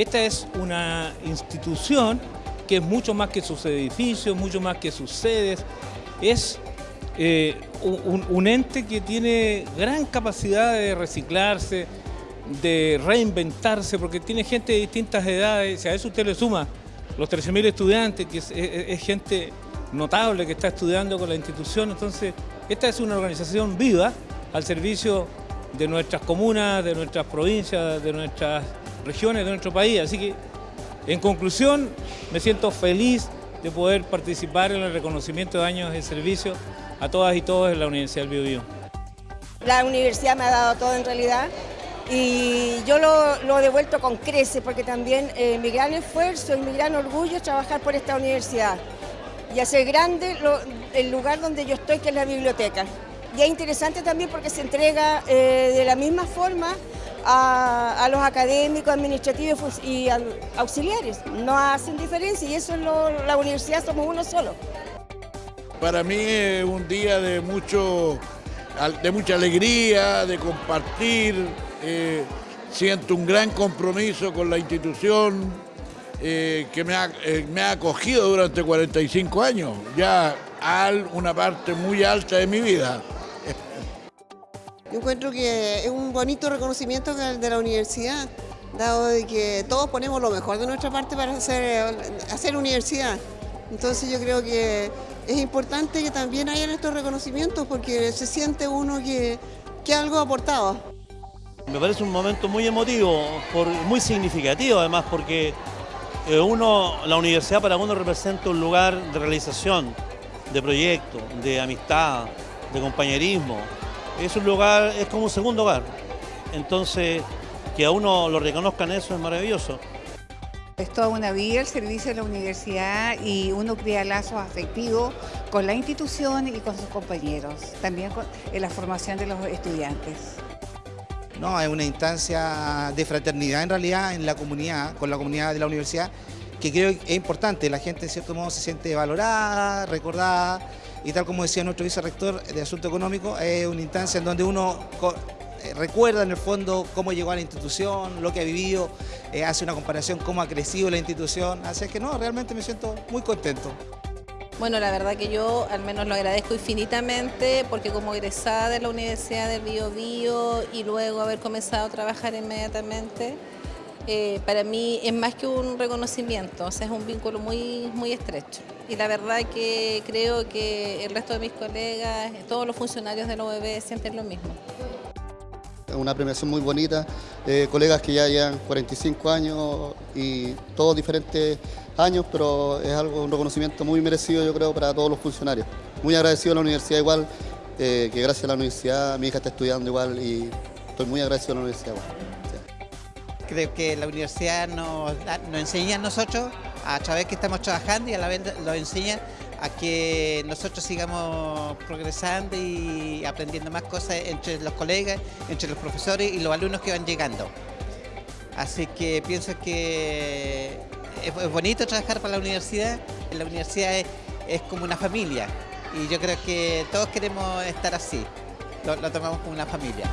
Esta es una institución que es mucho más que sus edificios, mucho más que sus sedes, es eh, un, ente que tiene gran capacidad de reciclarse, de reinventarse, porque tiene gente de distintas edades, si a eso usted le suma los 13.000 estudiantes, que es, gente notable que está estudiando con la institución, entonces esta es una organización viva al servicio de nuestras comunas, de nuestras provincias, de nuestras regiones, de nuestro país, así que en conclusión, me siento feliz de poder participar en el reconocimiento de años de servicio a todas y todos en la Universidad del Biobío. La universidad me ha dado todo en realidad y yo lo, he devuelto con crece porque también eh, mi gran esfuerzo y mi gran orgullo es trabajar por esta universidad y hacer grande el lugar donde yo estoy, que es la biblioteca. Y es interesante también porque se entrega eh, de la misma forma a, los académicos, administrativos y auxiliares. No hacen diferencia y eso es la universidad, somos uno solo. Para mí es un día de, mucho, de mucha alegría, de compartir. Eh, siento un gran compromiso con la institución eh, que me ha, me ha acogido durante 45 años, ya una parte muy alta de mi vida. Yo encuentro que es un bonito reconocimiento de la universidad, dado de que todos ponemos lo mejor de nuestra parte para hacer, hacer universidad. Entonces yo creo que es importante que también hayan estos reconocimientos porque se siente uno que, que algo ha aportado. Me parece un momento muy emotivo, muy significativo además porque eh, uno, la universidad para uno representa un lugar de realización, de proyectos, de amistad, de compañerismo, es un lugar, es como un segundo hogar. Entonces, que a uno lo reconozcan eso es maravilloso. Es toda una vida el servicio de la universidad y uno crea lazos afectivos con la institución y con sus compañeros, también en la formación de los estudiantes. No, es una instancia de fraternidad en realidad en la comunidad, con la comunidad de la universidad, que creo que es importante. La gente en cierto modo se siente valorada, recordada, y tal como decía nuestro vicerrector de Asunto Económico, es una instancia en donde uno eh, recuerda en el fondo cómo llegó a la institución, lo que ha vivido, eh, hace una comparación cómo ha crecido la institución, así que no, realmente me siento muy contento. Bueno, la verdad que yo al menos lo agradezco infinitamente porque como egresada de la Universidad del Bio Bio y luego haber comenzado a trabajar inmediatamente, eh, para mí es más que un reconocimiento, es un vínculo muy, muy estrecho. Y la verdad que creo que el resto de mis colegas, todos los funcionarios de la OEB sienten lo mismo. Una premiación muy bonita, eh, colegas que ya llevan 45 años y todos diferentes años, pero es algo, un reconocimiento muy merecido yo creo para todos los funcionarios. Muy agradecido a la universidad igual, eh, que gracias a la universidad mi hija está estudiando igual y estoy muy agradecido a la universidad igual. Creo que la universidad nos, enseña a nosotros, a través que estamos trabajando y a la vez nos enseña a que nosotros sigamos progresando y aprendiendo más cosas entre los colegas, entre los profesores y los alumnos que van llegando. Así que pienso que es, bonito trabajar para la universidad, la universidad es, como una familia y yo creo que todos queremos estar así, lo tomamos como una familia.